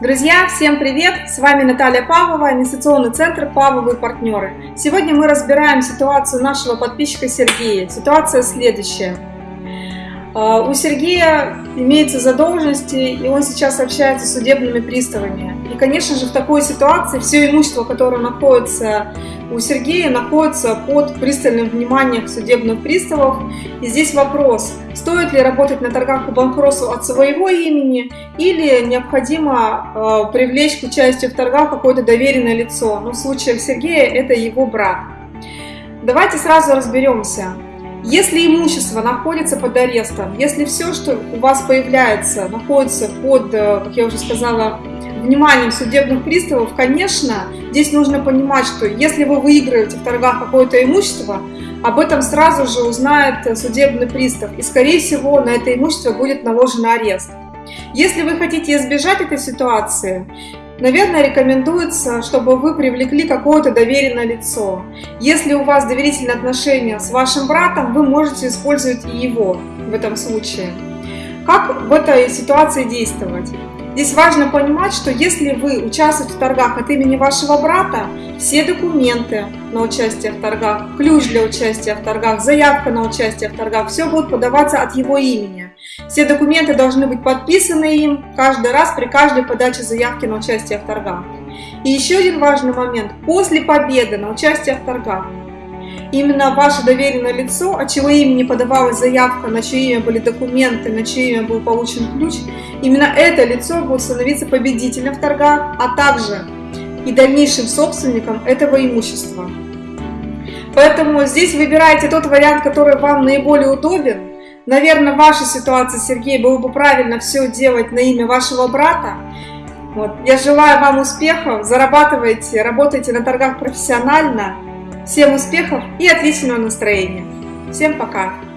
Друзья, всем привет! С вами Наталья Павлова, инвестиционный центр «Павловые партнеры». Сегодня мы разбираем ситуацию нашего подписчика Сергея. Ситуация следующая. А, у Сергея имеются задолженности, и он сейчас общается с судебными приставами. И, конечно же, в такой ситуации все имущество, которое находится у Сергея, находится под пристальным вниманием судебных приставов. И здесь вопрос, стоит ли работать на торгах по банкротству от своего имени или необходимо э, привлечь к участию в торгах какое-то доверенное лицо. Ну, в случае Сергея это его брат. Давайте сразу разберемся. Если имущество находится под арестом, если все, что у вас появляется, находится под, э, как я уже сказала, вниманием судебных приставов, конечно, здесь нужно понимать, что если вы выигрываете в торгах какое-то имущество, об этом сразу же узнает судебный пристав, и, скорее всего, на это имущество будет наложен арест. Если вы хотите избежать этой ситуации, Наверное, рекомендуется, чтобы вы привлекли какое-то доверенное лицо. Если у вас доверительные отношения с вашим братом, вы можете использовать и его в этом случае. Как в этой ситуации действовать? Здесь важно понимать, что если вы участвуете в торгах от имени вашего брата, все документы на участие в торгах, ключ для участия в торгах, заявка на участие в торгах, все будет подаваться от его имени. Все документы должны быть подписаны им каждый раз при каждой подаче заявки на участие в торгах. И еще один важный момент. После победы на участие в торгах именно ваше доверенное лицо, от чего имени подавалась заявка, на чье имя были документы, на чье имя был получен ключ, именно это лицо будет становиться победителем в торгах, а также и дальнейшим собственником этого имущества. Поэтому здесь выбирайте тот вариант, который вам наиболее удобен. Наверное, в вашей ситуации, Сергей, было бы правильно все делать на имя вашего брата. Вот. Я желаю вам успехов, зарабатывайте, работайте на торгах профессионально. Всем успехов и отличного настроения. Всем пока!